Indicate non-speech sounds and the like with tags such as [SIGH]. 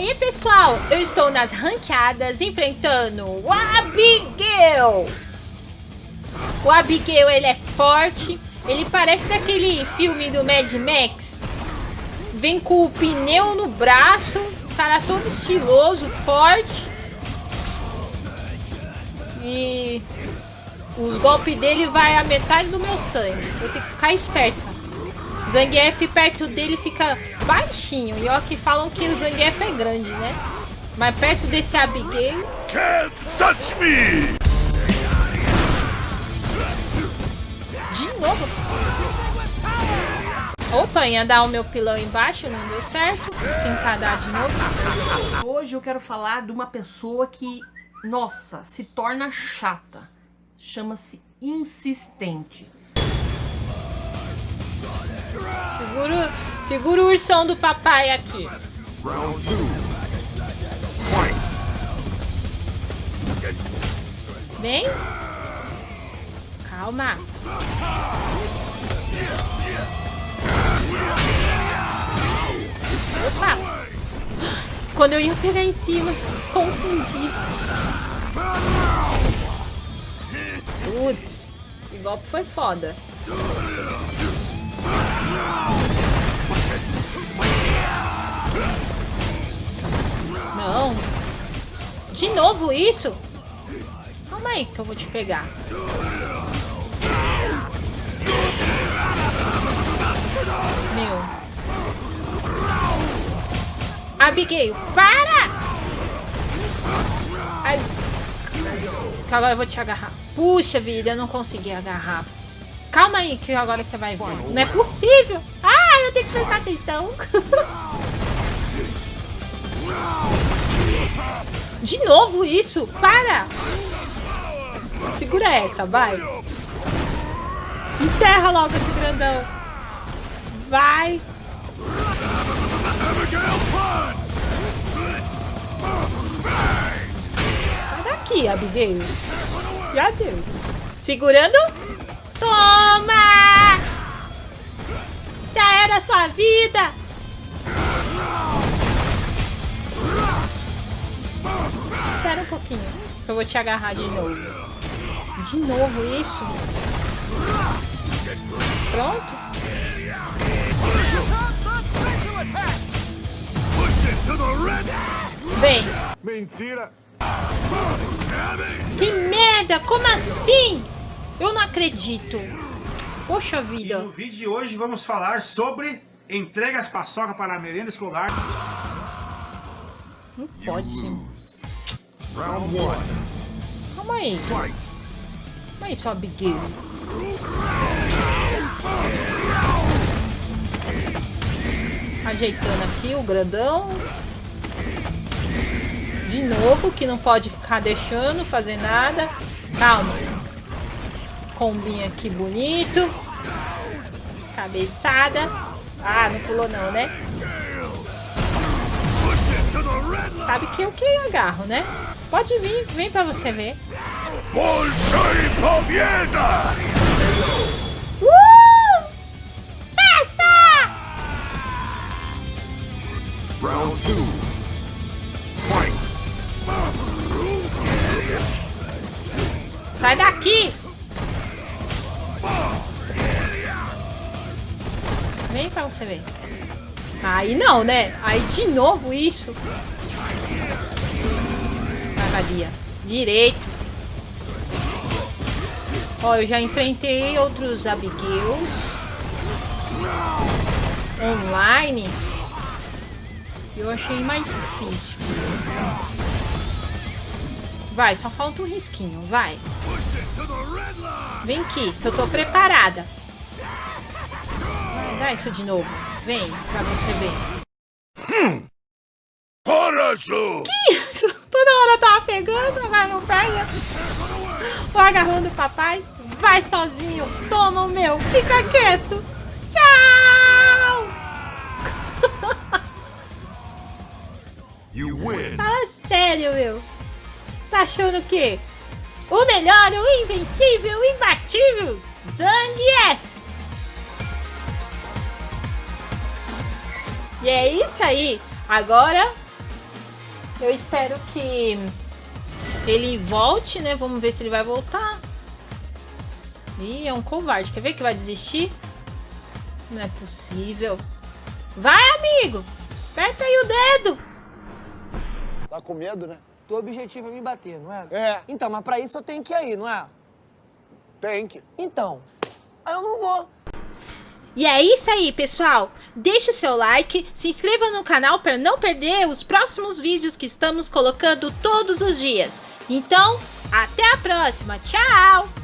aí, pessoal, eu estou nas ranqueadas enfrentando o Abigail. O Abigail, ele é forte. Ele parece daquele filme do Mad Max. Vem com o pneu no braço. Cara todo estiloso, forte. E os golpes dele vai a metade do meu sangue. Vou ter que ficar esperto. Zangief perto dele fica baixinho. E ó que falam que o Zangief é grande, né? Mas perto desse Abigail... Can't touch me! De novo? Opa, ia dar o meu pilão embaixo, não deu certo. Tentar dar de novo. Hoje eu quero falar de uma pessoa que, nossa, se torna chata. Chama-se insistente. Segura, segura o ursão do papai aqui. Vem. Calma. Opa. Quando eu ia pegar em cima, confundiste. Putz, esse golpe foi foda. Não. De novo isso? Calma aí que eu vou te pegar. Meu. Abigail, para! Ai. Agora eu vou te agarrar. Puxa vida, eu não consegui agarrar. Calma aí que agora você vai ver. Não é possível. Ah, eu tenho que prestar atenção. [LAUGHS] De novo isso? Para! Segura essa, vai. Enterra logo esse grandão. Vai. Sai daqui, Abigail. Já deu. Segurando. Toma! Já era a sua vida. Espera um pouquinho. Eu vou te agarrar de novo. De novo isso? Pronto? Vem. Mentira. Que merda! Como assim? Eu não acredito. Poxa vida. E no vídeo de hoje vamos falar sobre entregas paçoca para a merenda escolar. Não pode ser. Round one. Calma aí. Calma aí, sua Abigail. Ajeitando aqui o grandão. De novo, que não pode ficar deixando fazer nada. Calma. Combinho aqui bonito. Cabeçada. Ah, não pulou não, né? Sabe que eu que agarro, né? Pode vir, vem pra você ver. Bolsa e Palmieda! Uh! Festa! Round 2 Fight! Sai daqui! Vem pra você ver. Aí não, né? Aí de novo isso. Cagadia. Direito. Ó, eu já enfrentei outros Abigails. Online. Eu achei mais difícil. Vai, só falta um risquinho, vai. Vem aqui, que eu tô preparada. Vai, dá isso de novo. Vem, pra você ver. Hum. Que isso? Toda hora eu tava pegando, agora não pega. O agarrão do papai. Vai sozinho. Toma o meu. Fica quieto. Tchau. Fala sério, meu. Tá achando o quê? O melhor, o invencível, o imbatível. Zangief. E é isso aí. Agora Eu espero que ele volte, né? Vamos ver se ele vai voltar. Ih, é um covarde. Quer ver que vai desistir? Não é possível. Vai, amigo! Aperta aí o dedo! Tá com medo, né? Teu objetivo é me bater, não é? É. Então, mas pra isso eu tenho que ir aí, não é? Tem que. Então, aí eu não vou. E é isso aí, pessoal. Deixe o seu like, se inscreva no canal para não perder os próximos vídeos que estamos colocando todos os dias. Então, até a próxima. Tchau!